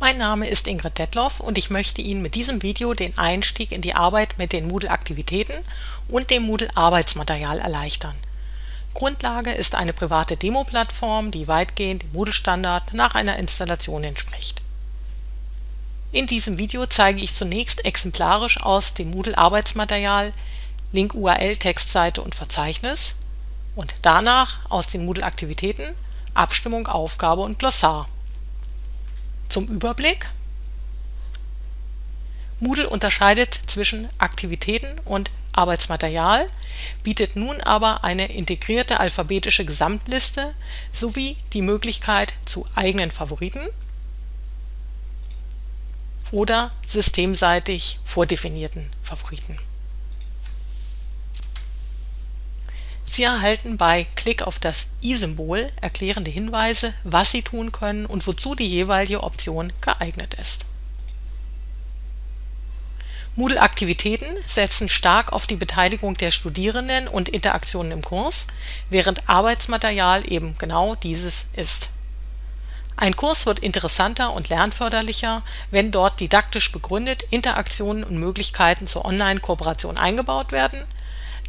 Mein Name ist Ingrid Detloff und ich möchte Ihnen mit diesem Video den Einstieg in die Arbeit mit den Moodle-Aktivitäten und dem Moodle-Arbeitsmaterial erleichtern. Grundlage ist eine private Demo-Plattform, die weitgehend dem Moodle-Standard nach einer Installation entspricht. In diesem Video zeige ich zunächst exemplarisch aus dem Moodle-Arbeitsmaterial Link URL, Textseite und Verzeichnis und danach aus den Moodle-Aktivitäten Abstimmung, Aufgabe und Glossar. Zum Überblick. Moodle unterscheidet zwischen Aktivitäten und Arbeitsmaterial, bietet nun aber eine integrierte alphabetische Gesamtliste sowie die Möglichkeit zu eigenen Favoriten oder systemseitig vordefinierten Favoriten Sie erhalten bei Klick auf das i-Symbol erklärende Hinweise, was Sie tun können und wozu die jeweilige Option geeignet ist. Moodle-Aktivitäten setzen stark auf die Beteiligung der Studierenden und Interaktionen im Kurs, während Arbeitsmaterial eben genau dieses ist. Ein Kurs wird interessanter und lernförderlicher, wenn dort didaktisch begründet Interaktionen und Möglichkeiten zur Online-Kooperation eingebaut werden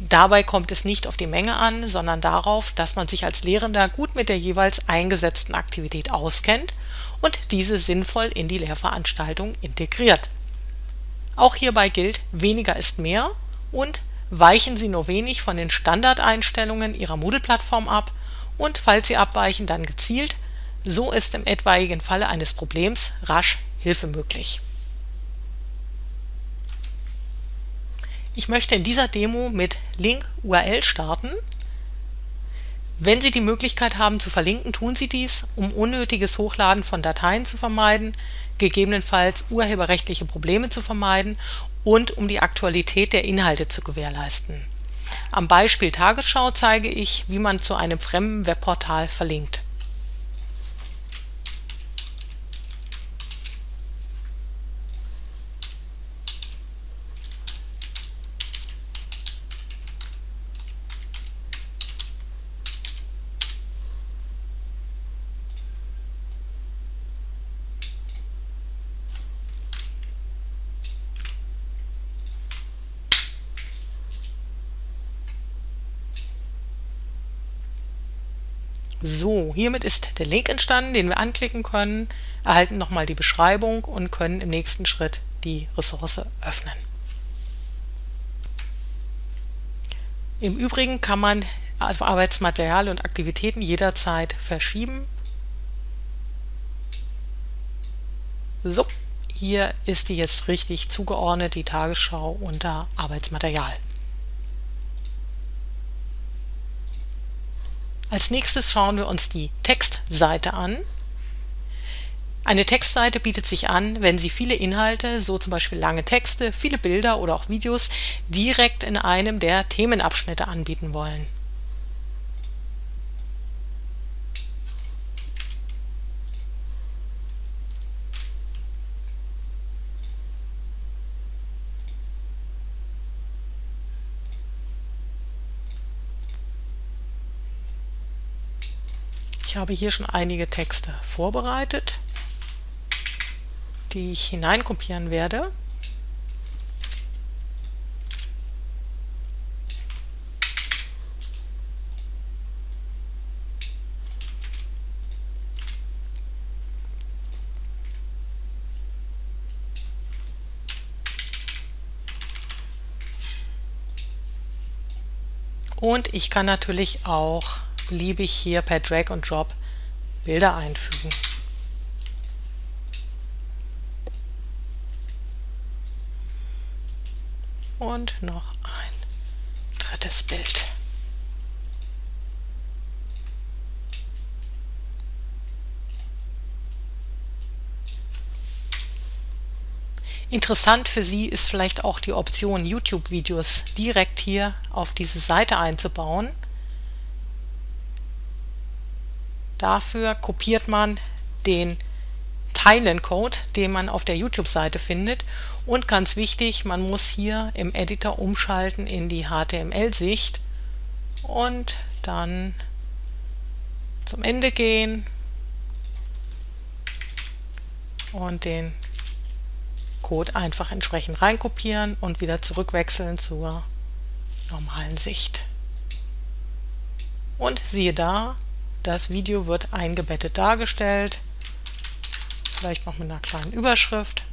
Dabei kommt es nicht auf die Menge an, sondern darauf, dass man sich als Lehrender gut mit der jeweils eingesetzten Aktivität auskennt und diese sinnvoll in die Lehrveranstaltung integriert. Auch hierbei gilt, weniger ist mehr und weichen Sie nur wenig von den Standardeinstellungen Ihrer Moodle-Plattform ab und falls Sie abweichen, dann gezielt, so ist im etwaigen Falle eines Problems rasch Hilfe möglich Ich möchte in dieser Demo mit Link URL starten. Wenn Sie die Möglichkeit haben zu verlinken, tun Sie dies, um unnötiges Hochladen von Dateien zu vermeiden, gegebenenfalls urheberrechtliche Probleme zu vermeiden und um die Aktualität der Inhalte zu gewährleisten. Am Beispiel Tagesschau zeige ich, wie man zu einem fremden Webportal verlinkt Hiermit ist der Link entstanden, den wir anklicken können, erhalten nochmal die Beschreibung und können im nächsten Schritt die Ressource öffnen. Im Übrigen kann man Arbeitsmaterial und Aktivitäten jederzeit verschieben. So, hier ist die jetzt richtig zugeordnet, die Tagesschau unter Arbeitsmaterial. Als nächstes schauen wir uns die Textseite an. Eine Textseite bietet sich an, wenn Sie viele Inhalte, so zum Beispiel lange Texte, viele Bilder oder auch Videos, direkt in einem der Themenabschnitte anbieten wollen Ich habe hier schon einige Texte vorbereitet, die ich hineinkopieren werde. Und ich kann natürlich auch beliebig hier per Drag und Drop Bilder einfügen. Und noch ein drittes Bild. Interessant für Sie ist vielleicht auch die Option, YouTube-Videos direkt hier auf diese Seite einzubauen. Dafür kopiert man den Teilen-Code, den man auf der YouTube-Seite findet und ganz wichtig, man muss hier im Editor umschalten in die HTML-Sicht und dann zum Ende gehen und den Code einfach entsprechend reinkopieren und wieder zurückwechseln zur normalen Sicht. Und siehe da, das Video wird eingebettet dargestellt, vielleicht noch mit einer kleinen Überschrift.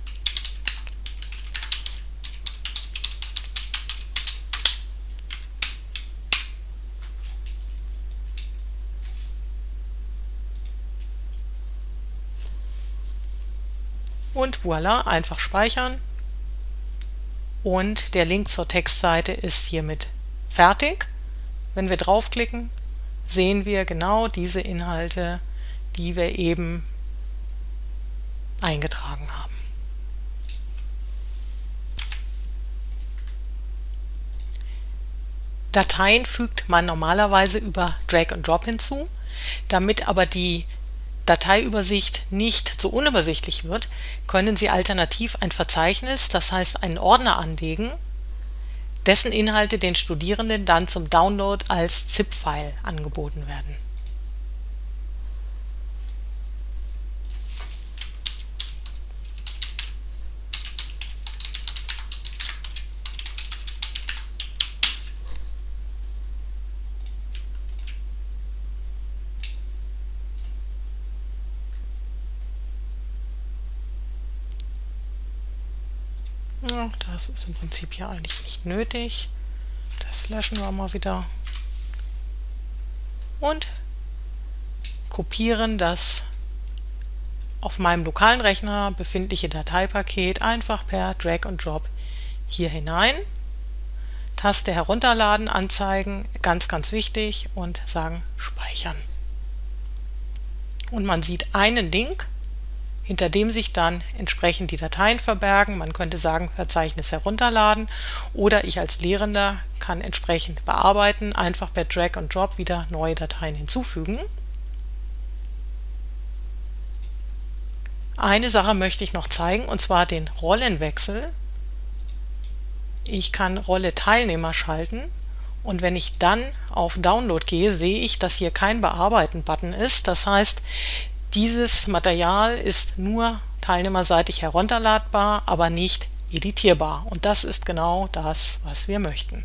Und voilà, einfach speichern. Und der Link zur Textseite ist hiermit fertig. Wenn wir draufklicken, sehen wir genau diese Inhalte, die wir eben eingetragen haben. Dateien fügt man normalerweise über Drag and Drop hinzu. Damit aber die Dateiübersicht nicht zu unübersichtlich wird, können Sie alternativ ein Verzeichnis, das heißt einen Ordner anlegen, dessen Inhalte den Studierenden dann zum Download als ZIP-File angeboten werden Das ist im Prinzip ja eigentlich nicht nötig. Das löschen wir mal wieder. Und kopieren das auf meinem lokalen Rechner befindliche Dateipaket einfach per Drag and Drop hier hinein. Taste herunterladen, anzeigen, ganz ganz wichtig und sagen speichern. Und man sieht einen Link hinter dem sich dann entsprechend die Dateien verbergen. Man könnte sagen, Verzeichnis herunterladen oder ich als Lehrender kann entsprechend bearbeiten, einfach per Drag und Drop wieder neue Dateien hinzufügen. Eine Sache möchte ich noch zeigen, und zwar den Rollenwechsel. Ich kann Rolle Teilnehmer schalten und wenn ich dann auf Download gehe, sehe ich, dass hier kein Bearbeiten-Button ist. Das heißt, dieses Material ist nur teilnehmerseitig herunterladbar, aber nicht editierbar. Und das ist genau das, was wir möchten.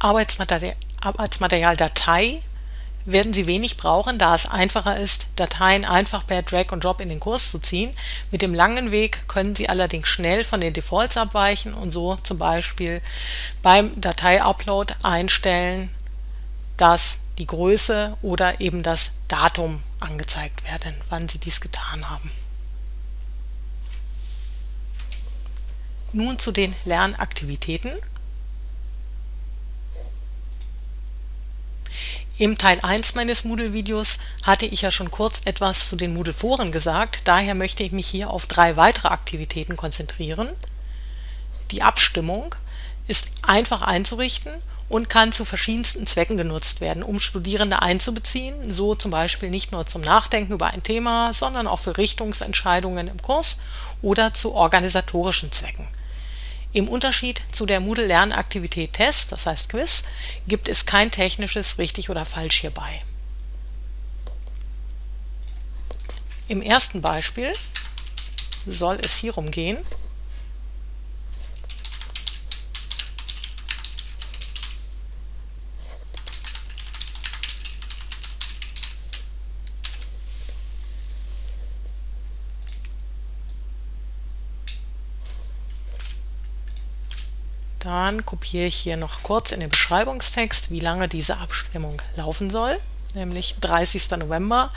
Arbeitsmaterial, Arbeitsmaterialdatei werden Sie wenig brauchen, da es einfacher ist, Dateien einfach per Drag und Drop in den Kurs zu ziehen. Mit dem langen Weg können Sie allerdings schnell von den Defaults abweichen und so zum Beispiel beim Datei-Upload einstellen, dass die Größe oder eben das Datum angezeigt werden, wann Sie dies getan haben. Nun zu den Lernaktivitäten. Im Teil 1 meines Moodle-Videos hatte ich ja schon kurz etwas zu den Moodle-Foren gesagt, daher möchte ich mich hier auf drei weitere Aktivitäten konzentrieren. Die Abstimmung ist einfach einzurichten und kann zu verschiedensten Zwecken genutzt werden, um Studierende einzubeziehen, so zum Beispiel nicht nur zum Nachdenken über ein Thema, sondern auch für Richtungsentscheidungen im Kurs oder zu organisatorischen Zwecken im Unterschied zu der Moodle-Lernaktivität Test, das heißt Quiz, gibt es kein technisches richtig oder falsch hierbei. Im ersten Beispiel soll es hierum gehen, Dann kopiere ich hier noch kurz in den Beschreibungstext, wie lange diese Abstimmung laufen soll, nämlich 30. November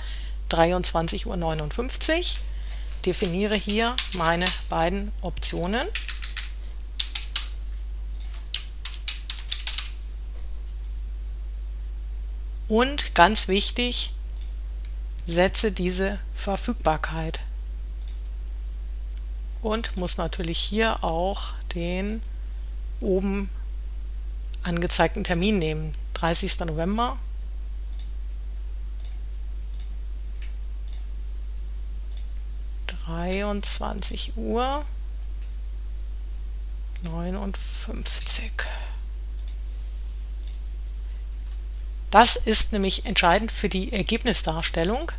23.59 Uhr. Definiere hier meine beiden Optionen. Und ganz wichtig, setze diese Verfügbarkeit. Und muss natürlich hier auch den oben angezeigten Termin nehmen. 30. November. Dreiundzwanzig Uhr. 59. Das ist nämlich entscheidend für die Ergebnisdarstellung.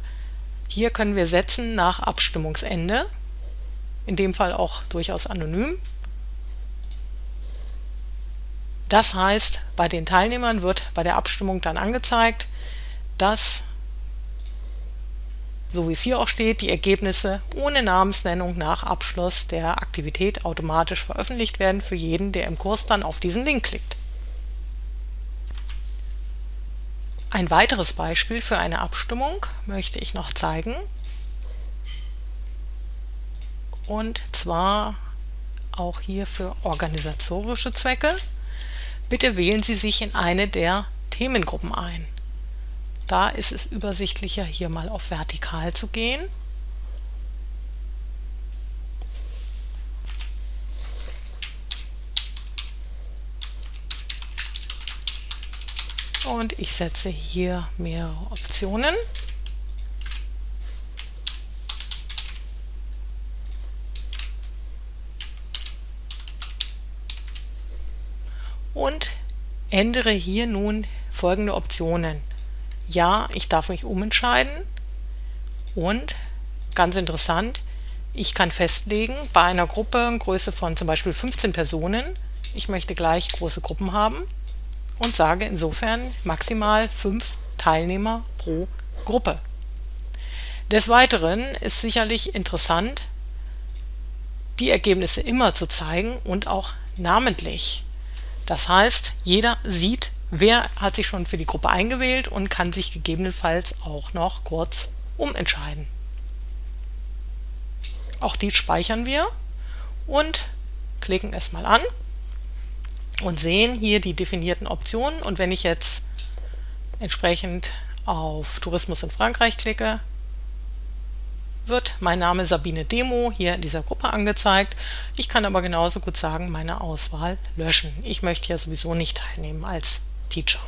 Hier können wir setzen nach Abstimmungsende, in dem Fall auch durchaus anonym. Das heißt, bei den Teilnehmern wird bei der Abstimmung dann angezeigt, dass, so wie es hier auch steht, die Ergebnisse ohne Namensnennung nach Abschluss der Aktivität automatisch veröffentlicht werden für jeden, der im Kurs dann auf diesen Link klickt. Ein weiteres Beispiel für eine Abstimmung möchte ich noch zeigen. Und zwar auch hier für organisatorische Zwecke. Bitte wählen Sie sich in eine der Themengruppen ein. Da ist es übersichtlicher, hier mal auf Vertikal zu gehen. Und ich setze hier mehrere Optionen. und ändere hier nun folgende Optionen. Ja, ich darf mich umentscheiden und ganz interessant, ich kann festlegen, bei einer Gruppe Größe von zum Beispiel 15 Personen, ich möchte gleich große Gruppen haben und sage insofern maximal 5 Teilnehmer pro Gruppe. Des Weiteren ist sicherlich interessant, die Ergebnisse immer zu zeigen und auch namentlich. Das heißt, jeder sieht, wer hat sich schon für die Gruppe eingewählt und kann sich gegebenenfalls auch noch kurz umentscheiden. Auch dies speichern wir und klicken es mal an und sehen hier die definierten Optionen und wenn ich jetzt entsprechend auf Tourismus in Frankreich klicke, wird mein Name Sabine Demo hier in dieser Gruppe angezeigt. Ich kann aber genauso gut sagen, meine Auswahl löschen. Ich möchte ja sowieso nicht teilnehmen als Teacher.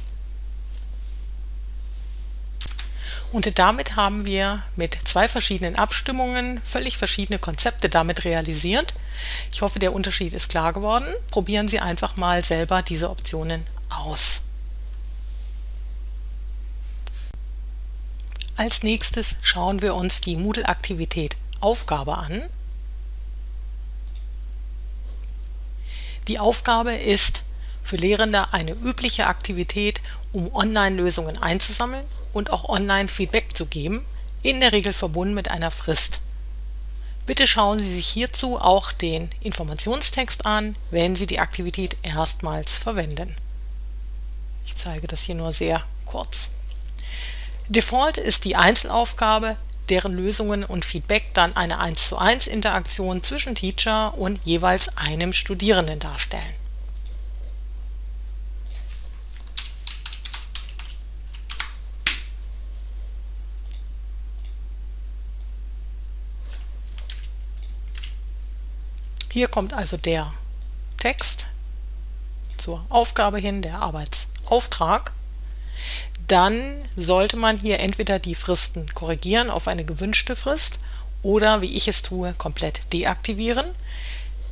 Und damit haben wir mit zwei verschiedenen Abstimmungen völlig verschiedene Konzepte damit realisiert. Ich hoffe, der Unterschied ist klar geworden. Probieren Sie einfach mal selber diese Optionen aus. Als nächstes schauen wir uns die Moodle-Aktivität Aufgabe an. Die Aufgabe ist für Lehrende eine übliche Aktivität, um Online-Lösungen einzusammeln und auch Online-Feedback zu geben, in der Regel verbunden mit einer Frist. Bitte schauen Sie sich hierzu auch den Informationstext an, wenn Sie die Aktivität erstmals verwenden. Ich zeige das hier nur sehr kurz. Default ist die Einzelaufgabe, deren Lösungen und Feedback dann eine 1 zu 1 Interaktion zwischen Teacher und jeweils einem Studierenden darstellen. Hier kommt also der Text zur Aufgabe hin, der Arbeitsauftrag dann sollte man hier entweder die Fristen korrigieren auf eine gewünschte Frist oder, wie ich es tue, komplett deaktivieren.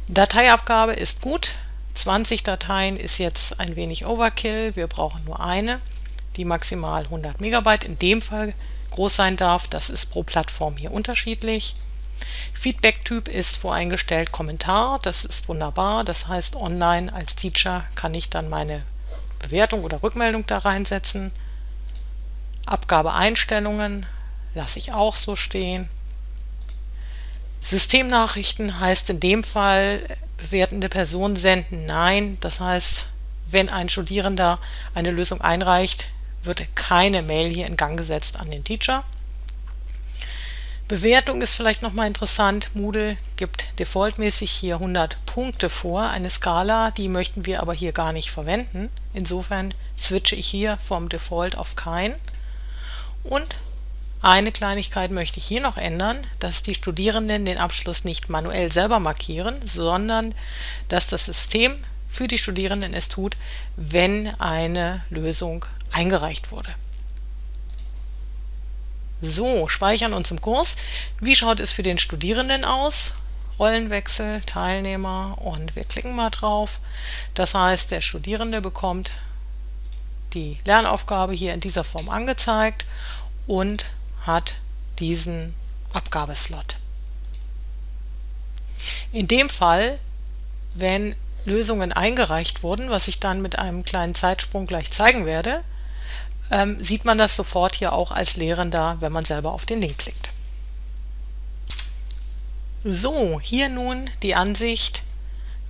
Dateiabgabe ist gut. 20 Dateien ist jetzt ein wenig Overkill. Wir brauchen nur eine, die maximal 100 Megabyte in dem Fall groß sein darf. Das ist pro Plattform hier unterschiedlich. Feedback-Typ ist voreingestellt Kommentar. Das ist wunderbar. Das heißt, online als Teacher kann ich dann meine Bewertung oder Rückmeldung da reinsetzen. Abgabeeinstellungen lasse ich auch so stehen. Systemnachrichten heißt in dem Fall bewertende Personen senden Nein. Das heißt, wenn ein Studierender eine Lösung einreicht, wird keine Mail hier in Gang gesetzt an den Teacher. Bewertung ist vielleicht nochmal interessant. Moodle gibt defaultmäßig hier 100 Punkte vor, eine Skala, die möchten wir aber hier gar nicht verwenden. Insofern switche ich hier vom Default auf kein. Und eine Kleinigkeit möchte ich hier noch ändern, dass die Studierenden den Abschluss nicht manuell selber markieren, sondern dass das System für die Studierenden es tut, wenn eine Lösung eingereicht wurde. So, speichern uns im Kurs. Wie schaut es für den Studierenden aus? Rollenwechsel, Teilnehmer und wir klicken mal drauf. Das heißt, der Studierende bekommt die Lernaufgabe hier in dieser Form angezeigt und hat diesen Abgabeslot. In dem Fall, wenn Lösungen eingereicht wurden, was ich dann mit einem kleinen Zeitsprung gleich zeigen werde, ähm, sieht man das sofort hier auch als Lehrender, wenn man selber auf den Link klickt. So, hier nun die Ansicht,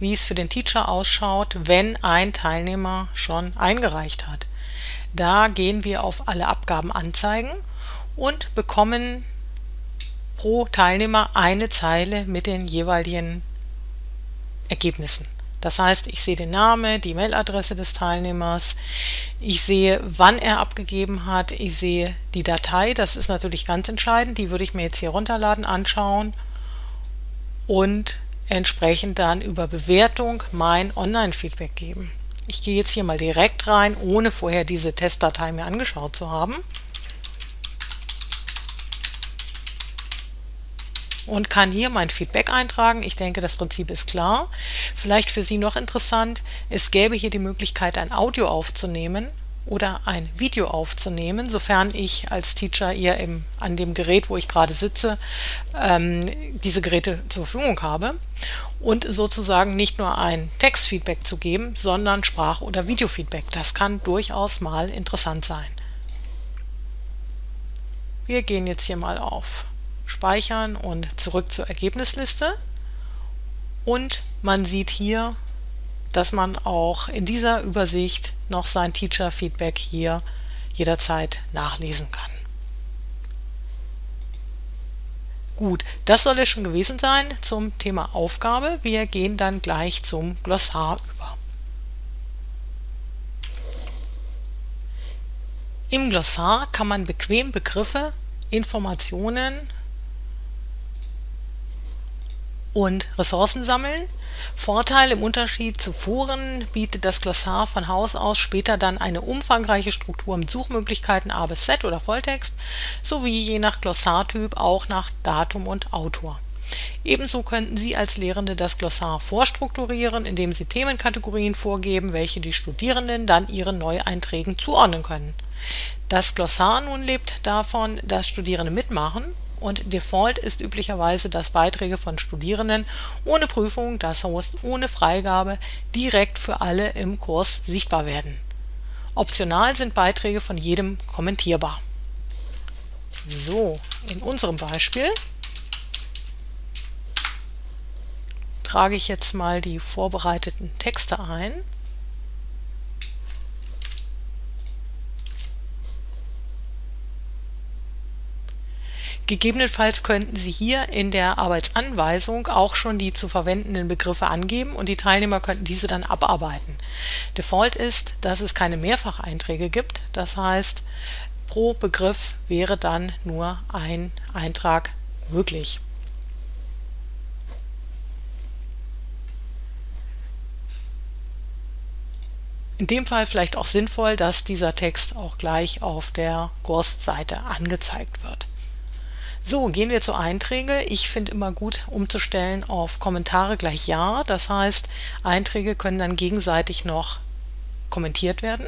wie es für den Teacher ausschaut, wenn ein Teilnehmer schon eingereicht hat. Da gehen wir auf alle Abgaben anzeigen und bekommen pro Teilnehmer eine Zeile mit den jeweiligen Ergebnissen. Das heißt, ich sehe den Namen, die Mailadresse des Teilnehmers, ich sehe, wann er abgegeben hat, ich sehe die Datei, das ist natürlich ganz entscheidend, die würde ich mir jetzt hier runterladen, anschauen und entsprechend dann über Bewertung mein Online-Feedback geben. Ich gehe jetzt hier mal direkt rein, ohne vorher diese Testdatei mir angeschaut zu haben. und kann hier mein Feedback eintragen. Ich denke, das Prinzip ist klar. Vielleicht für Sie noch interessant, es gäbe hier die Möglichkeit, ein Audio aufzunehmen oder ein Video aufzunehmen, sofern ich als Teacher ihr im, an dem Gerät, wo ich gerade sitze, ähm, diese Geräte zur Verfügung habe und sozusagen nicht nur ein Textfeedback zu geben, sondern Sprach- oder Videofeedback. Das kann durchaus mal interessant sein. Wir gehen jetzt hier mal auf Speichern und zurück zur Ergebnisliste und man sieht hier dass man auch in dieser Übersicht noch sein Teacher-Feedback hier jederzeit nachlesen kann. Gut, das soll es schon gewesen sein zum Thema Aufgabe. Wir gehen dann gleich zum Glossar über. Im Glossar kann man bequem Begriffe, Informationen und Ressourcen sammeln, Vorteil im Unterschied zu Foren bietet das Glossar von Haus aus später dann eine umfangreiche Struktur mit Suchmöglichkeiten A bis Z oder Volltext sowie je nach Glossartyp auch nach Datum und Autor. Ebenso könnten Sie als Lehrende das Glossar vorstrukturieren, indem Sie Themenkategorien vorgeben, welche die Studierenden dann ihren Neueinträgen zuordnen können. Das Glossar nun lebt davon, dass Studierende mitmachen und Default ist üblicherweise, dass Beiträge von Studierenden ohne Prüfung, das heißt ohne Freigabe, direkt für alle im Kurs sichtbar werden. Optional sind Beiträge von jedem kommentierbar. So, in unserem Beispiel trage ich jetzt mal die vorbereiteten Texte ein Gegebenenfalls könnten Sie hier in der Arbeitsanweisung auch schon die zu verwendenden Begriffe angeben und die Teilnehmer könnten diese dann abarbeiten. Default ist, dass es keine Mehrfacheinträge gibt, das heißt pro Begriff wäre dann nur ein Eintrag möglich. In dem Fall vielleicht auch sinnvoll, dass dieser Text auch gleich auf der Kursseite angezeigt wird. So, gehen wir zu Einträge. Ich finde immer gut umzustellen auf Kommentare gleich Ja. Das heißt, Einträge können dann gegenseitig noch kommentiert werden.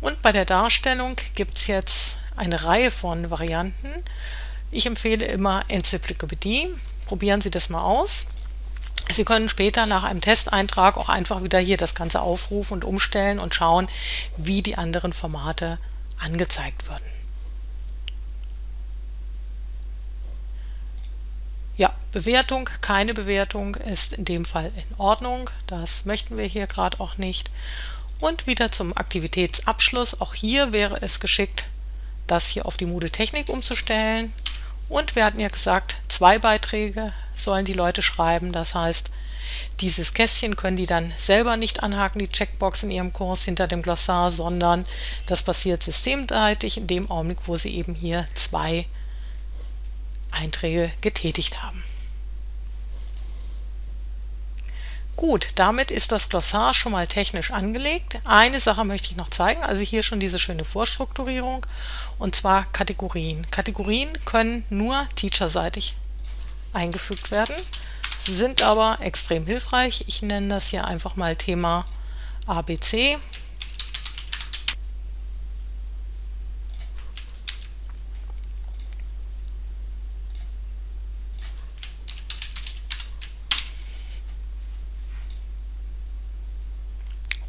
Und bei der Darstellung gibt es jetzt eine Reihe von Varianten. Ich empfehle immer Enzyklopädie. Probieren Sie das mal aus. Sie können später nach einem Testeintrag auch einfach wieder hier das Ganze aufrufen und umstellen und schauen, wie die anderen Formate angezeigt werden. Ja, Bewertung, keine Bewertung ist in dem Fall in Ordnung. Das möchten wir hier gerade auch nicht. Und wieder zum Aktivitätsabschluss. Auch hier wäre es geschickt, das hier auf die Moodle Technik umzustellen. Und wir hatten ja gesagt, zwei Beiträge sollen die Leute schreiben. Das heißt, dieses Kästchen können die dann selber nicht anhaken, die Checkbox in ihrem Kurs hinter dem Glossar, sondern das passiert systemseitig in dem Augenblick, wo sie eben hier zwei Einträge getätigt haben. Gut, damit ist das Glossar schon mal technisch angelegt. Eine Sache möchte ich noch zeigen, also hier schon diese schöne Vorstrukturierung, und zwar Kategorien. Kategorien können nur teacherseitig eingefügt werden. sind aber extrem hilfreich. Ich nenne das hier einfach mal Thema ABC.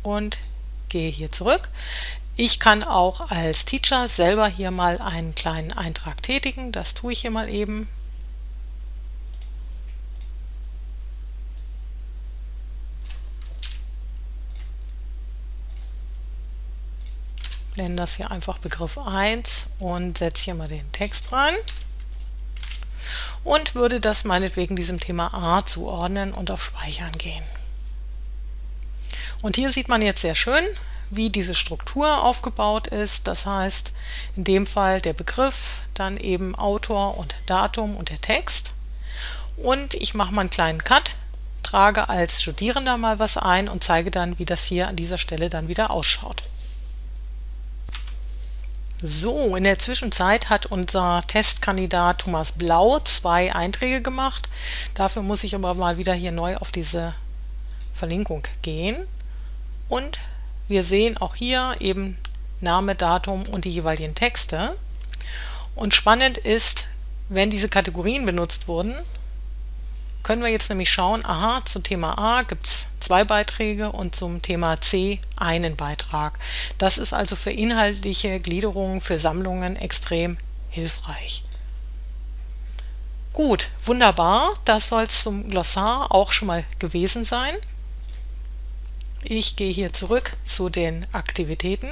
Und gehe hier zurück. Ich kann auch als Teacher selber hier mal einen kleinen Eintrag tätigen. Das tue ich hier mal eben. Blende das hier einfach Begriff 1 und setze hier mal den Text rein und würde das meinetwegen diesem Thema A zuordnen und auf Speichern gehen. Und hier sieht man jetzt sehr schön, wie diese Struktur aufgebaut ist. Das heißt, in dem Fall der Begriff, dann eben Autor und Datum und der Text. Und ich mache mal einen kleinen Cut, trage als Studierender mal was ein und zeige dann, wie das hier an dieser Stelle dann wieder ausschaut. So, in der Zwischenzeit hat unser Testkandidat Thomas Blau zwei Einträge gemacht. Dafür muss ich aber mal wieder hier neu auf diese Verlinkung gehen. Und wir sehen auch hier eben Name, Datum und die jeweiligen Texte. Und spannend ist, wenn diese Kategorien benutzt wurden, können wir jetzt nämlich schauen, aha, zum Thema A gibt es zwei Beiträge und zum Thema C einen Beitrag. Das ist also für inhaltliche Gliederungen, für Sammlungen extrem hilfreich. Gut, wunderbar, das soll es zum Glossar auch schon mal gewesen sein. Ich gehe hier zurück zu den Aktivitäten.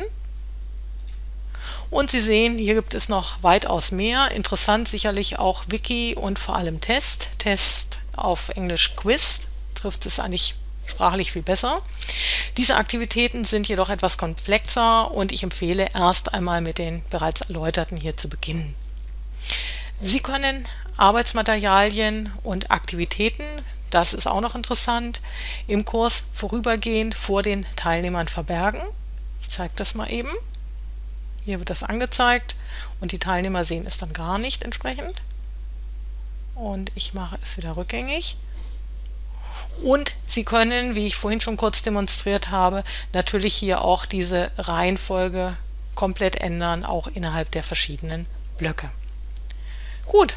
Und Sie sehen, hier gibt es noch weitaus mehr. Interessant sicherlich auch Wiki und vor allem Test. Test auf Englisch Quiz trifft es eigentlich sprachlich viel besser. Diese Aktivitäten sind jedoch etwas komplexer und ich empfehle erst einmal mit den bereits erläuterten hier zu beginnen. Sie können Arbeitsmaterialien und Aktivitäten das ist auch noch interessant. Im Kurs vorübergehend vor den Teilnehmern verbergen. Ich zeige das mal eben. Hier wird das angezeigt und die Teilnehmer sehen es dann gar nicht entsprechend. Und ich mache es wieder rückgängig. Und Sie können, wie ich vorhin schon kurz demonstriert habe, natürlich hier auch diese Reihenfolge komplett ändern, auch innerhalb der verschiedenen Blöcke. Gut,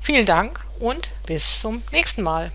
vielen Dank und bis zum nächsten Mal.